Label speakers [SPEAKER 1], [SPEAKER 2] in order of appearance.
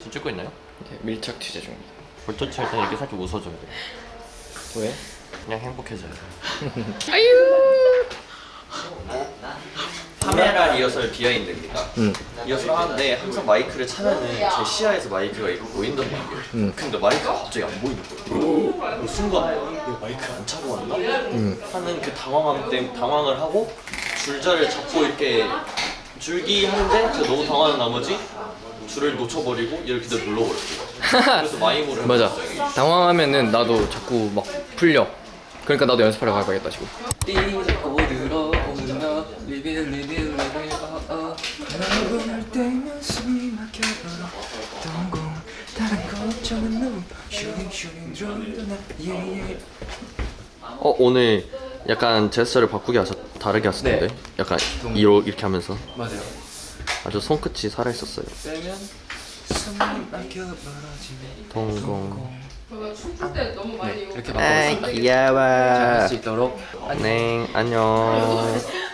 [SPEAKER 1] 지금 찍고 있나요?
[SPEAKER 2] 네, 밀착 취재 중입니다.
[SPEAKER 1] 볼터치 할 때 이렇게 살짝 웃어줘야 돼
[SPEAKER 2] 왜?
[SPEAKER 1] 그냥 행복해져요
[SPEAKER 3] 카메라 리허설 비하인드입니다.
[SPEAKER 2] 응.
[SPEAKER 3] 리허설 하는데 항상 마이크를 차면은 제 시야에서 마이크가 이렇게 보인단 말이에요.
[SPEAKER 2] 응.
[SPEAKER 3] 근데 마이크가 갑자기 안 보이는 거예요. 그 순간 내가 마이크를 안 차고 왔나? 하는 그 당황함 때문에 당황을 하고 줄자를 잡고 이렇게 줄기 하는데 제가 너무 당황한 나머지 줄을 놓쳐버리고 이렇게 그대로 눌러버렸어요. 그래서 마이무를
[SPEAKER 2] 맞아. 당황하면은 나도 자꾸 막 풀려. 그러니까 나도 연습하러 가봐야겠다 지금.
[SPEAKER 1] 어 오늘 약간 제스처를 바꾸게 하셨 다르게 하셨는데
[SPEAKER 2] 네.
[SPEAKER 1] 약간 이러, 이렇게 하면서
[SPEAKER 2] 맞아요.
[SPEAKER 1] 아주 손끝이 살아있었어요. 동공.
[SPEAKER 2] 네, 이렇게
[SPEAKER 1] 아이
[SPEAKER 2] 바꿔서
[SPEAKER 1] 귀여워.
[SPEAKER 2] 잘할 수 있도록.
[SPEAKER 1] 네 안녕